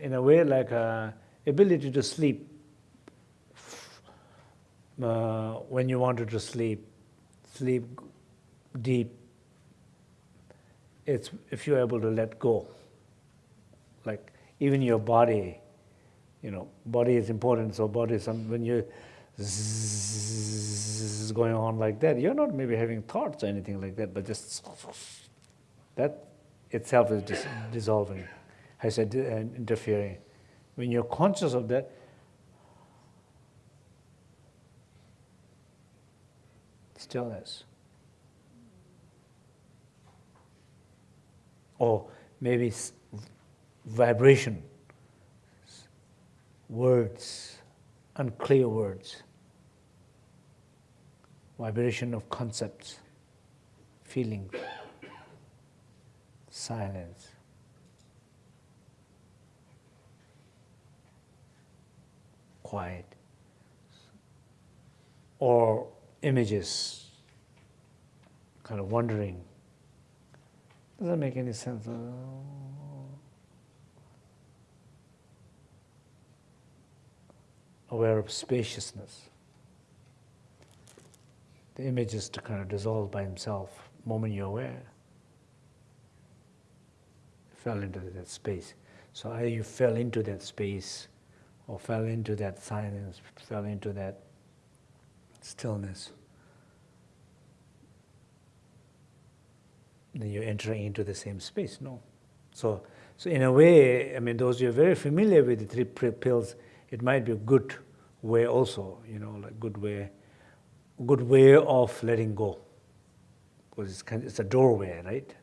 In a way, like uh, ability to sleep. Uh, when you wanted to sleep, sleep deep. It's if you're able to let go. Like even your body, you know, body is important. So body, some when you is going on like that, you're not maybe having thoughts or anything like that, but just that itself is dis dissolving, Said, uh, interfering. When you're conscious of that, stillness. Or maybe vibration, words, unclear words, vibration of concepts, feelings, silence. Quiet. Or images, kind of wondering. Doesn't make any sense. aware of spaciousness. The image is to kind of dissolve by himself, moment you're aware. Fell into that space. So either you fell into that space or fell into that silence, fell into that stillness. Then you're entering into the same space, no? So, so in a way, I mean, those you're very familiar with the three pills, it might be a good way also, you know, like good way, good way of letting go. Because it's, it's a doorway, right?